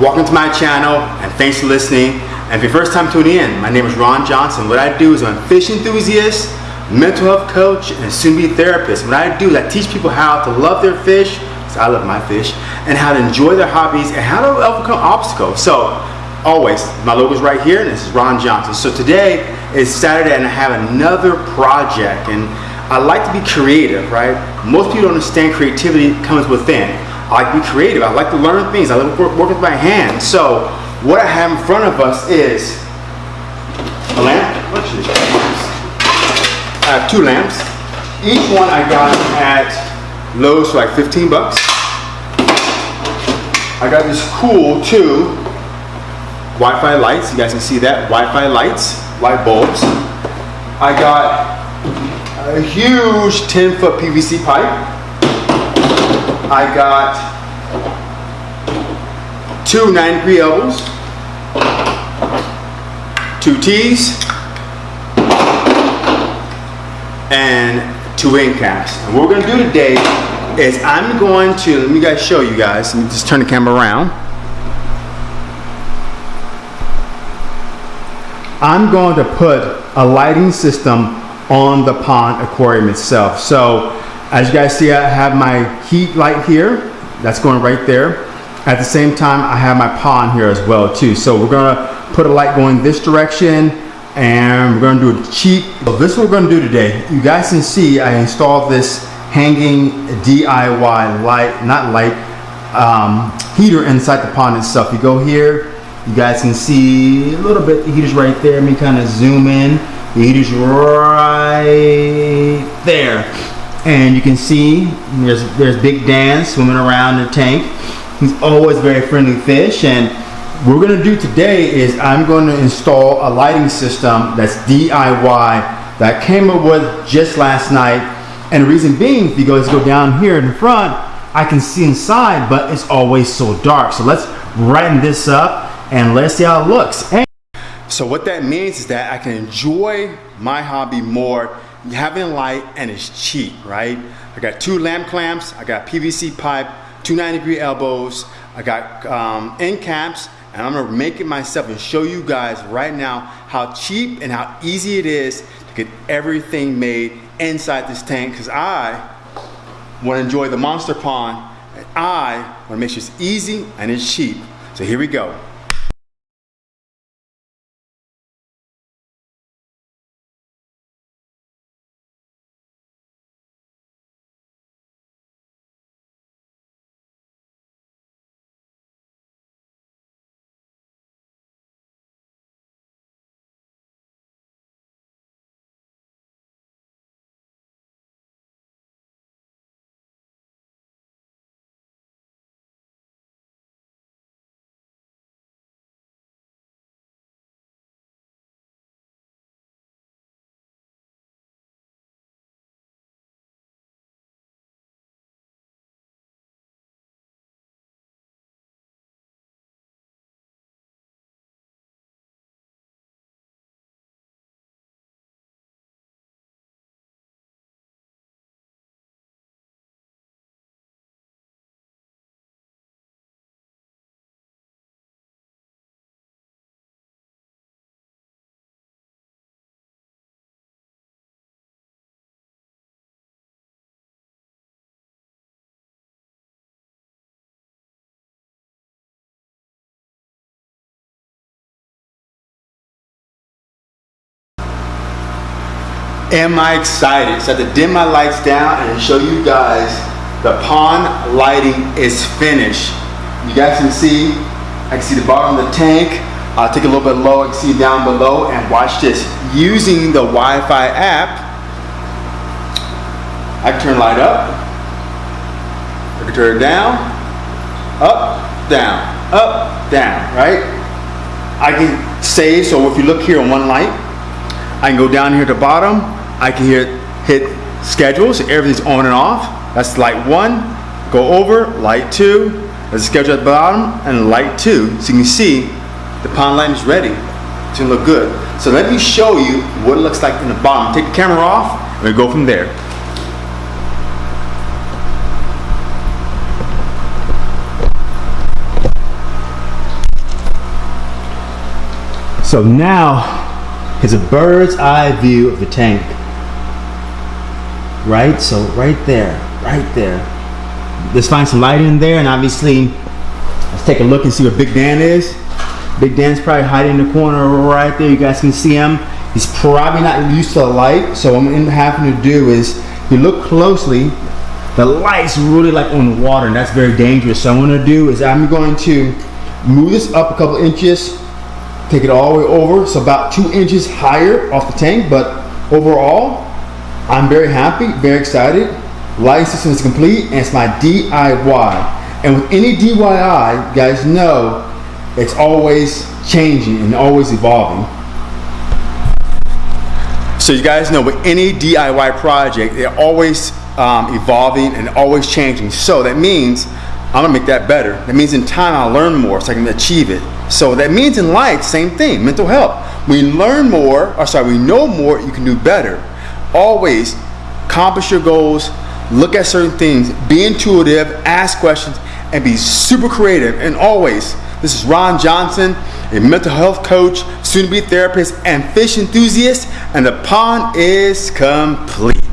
Welcome to my channel and thanks for listening. And if your first time tuning in, my name is Ron Johnson. What I do is I'm a fish enthusiast, mental health coach, and soon-to-be therapist. What I do is I teach people how to love their fish, because I love my fish, and how to enjoy their hobbies and how to overcome obstacles. So always, my logo is right here, and this is Ron Johnson. So today is Saturday, and I have another project, and I like to be creative, right? Most people don't understand creativity comes within. I like to be creative. I like to learn things. I like to work, work with my hands. So what I have in front of us is a lamp. I have two lamps. Each one I got at Lowe's for like 15 bucks. I got this cool two Wi-Fi lights. You guys can see that. Wi-Fi lights, light bulbs. I got a huge 10 foot PVC pipe. I got two 9 degree elbows, two T's, and two end caps. And what we're gonna do today is I'm going to, let me guys show you guys, let me just turn the camera around. I'm going to put a lighting system on the pond aquarium itself. So as you guys see, I have my heat light here. That's going right there. At the same time, I have my pond here as well too. So we're gonna put a light going this direction and we're gonna do a cheat. So this is what we're gonna do today. You guys can see I installed this hanging DIY light, not light, um, heater inside the pond itself. You go here, you guys can see a little bit, the heater's right there. Let me kind of zoom in. The heater's right there. And you can see there's, there's Big Dan swimming around in the tank. He's always very friendly fish. And what we're gonna do today is I'm gonna install a lighting system that's DIY that I came up with just last night. And the reason being, if you guys go down here in the front, I can see inside, but it's always so dark. So let's brighten this up and let's see how it looks. And so what that means is that I can enjoy my hobby more having light and it's cheap, right? I got two lamp clamps, I got PVC pipe, two 90 degree elbows, I got um, end caps, and I'm gonna make it myself and show you guys right now how cheap and how easy it is to get everything made inside this tank because I wanna enjoy the monster pond and I wanna make sure it's easy and it's cheap. So here we go. Am I excited. So I have to dim my lights down and show you guys the pond lighting is finished. You guys can see, I can see the bottom of the tank. I'll take a little bit low, I can see down below and watch this. Using the Wi-Fi app, I can turn light up, I can turn it down, up, down, up, down, right? I can save, so if you look here on one light, I can go down here to bottom, I can hit, hit schedule, so everything's on and off. That's light one, go over, light two, there's a schedule at the bottom, and light two. So you can see the pond light is ready. Gonna look good. So let me show you what it looks like in the bottom. Take the camera off, and we go from there. So now is a bird's eye view of the tank. Right? So right there, right there. Let's find some light in there and obviously let's take a look and see where Big Dan is. Big Dan's probably hiding in the corner right there. You guys can see him. He's probably not used to the light. So what I'm having to do is if you look closely, the light's really like on the water and that's very dangerous. So what I'm gonna do is I'm going to move this up a couple inches take it all the way over so about two inches higher off the tank but overall I'm very happy very excited lighting system is complete and it's my DIY and with any DIY you guys know it's always changing and always evolving so you guys know with any DIY project they're always um, evolving and always changing so that means I'm gonna make that better. That means in time I'll learn more so I can achieve it. So that means in life, same thing, mental health. We learn more, or sorry, we know more, you can do better. Always accomplish your goals, look at certain things, be intuitive, ask questions, and be super creative. And always, this is Ron Johnson, a mental health coach, soon to be therapist, and fish enthusiast, and the pond is complete.